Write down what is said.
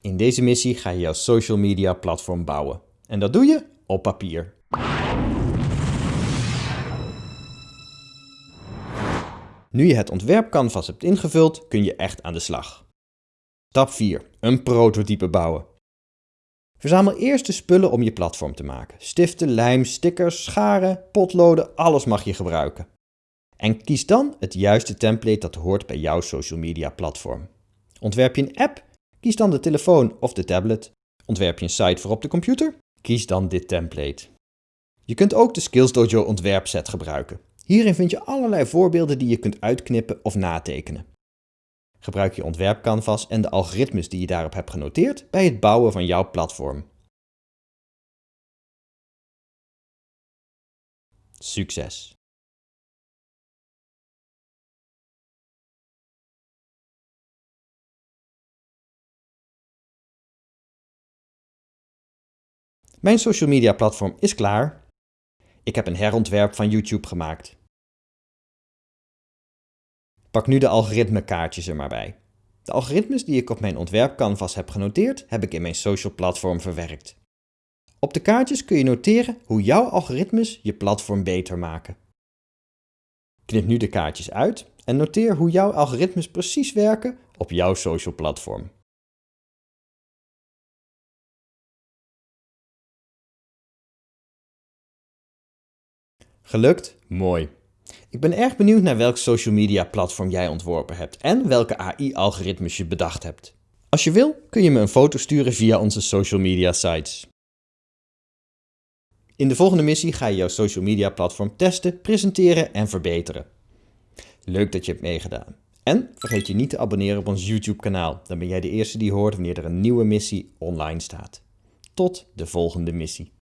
In deze missie ga je jouw social media platform bouwen. En dat doe je op papier. Nu je het ontwerpcanvas hebt ingevuld, kun je echt aan de slag. Stap 4. Een prototype bouwen. Verzamel eerst de spullen om je platform te maken. Stiften, lijm, stickers, scharen, potloden, alles mag je gebruiken. En kies dan het juiste template dat hoort bij jouw social media platform. Ontwerp je een app? Kies dan de telefoon of de tablet. Ontwerp je een site voor op de computer? Kies dan dit template. Je kunt ook de Skills Dojo ontwerpset gebruiken. Hierin vind je allerlei voorbeelden die je kunt uitknippen of natekenen. Gebruik je ontwerpcanvas en de algoritmes die je daarop hebt genoteerd bij het bouwen van jouw platform. Succes! Mijn social media platform is klaar. Ik heb een herontwerp van YouTube gemaakt. Pak nu de algoritmekaartjes er maar bij. De algoritmes die ik op mijn ontwerpcanvas heb genoteerd, heb ik in mijn social platform verwerkt. Op de kaartjes kun je noteren hoe jouw algoritmes je platform beter maken. Knip nu de kaartjes uit en noteer hoe jouw algoritmes precies werken op jouw social platform. Gelukt? Mooi. Ik ben erg benieuwd naar welk social media platform jij ontworpen hebt en welke AI-algoritmes je bedacht hebt. Als je wil, kun je me een foto sturen via onze social media sites. In de volgende missie ga je jouw social media platform testen, presenteren en verbeteren. Leuk dat je hebt meegedaan. En vergeet je niet te abonneren op ons YouTube kanaal, dan ben jij de eerste die hoort wanneer er een nieuwe missie online staat. Tot de volgende missie.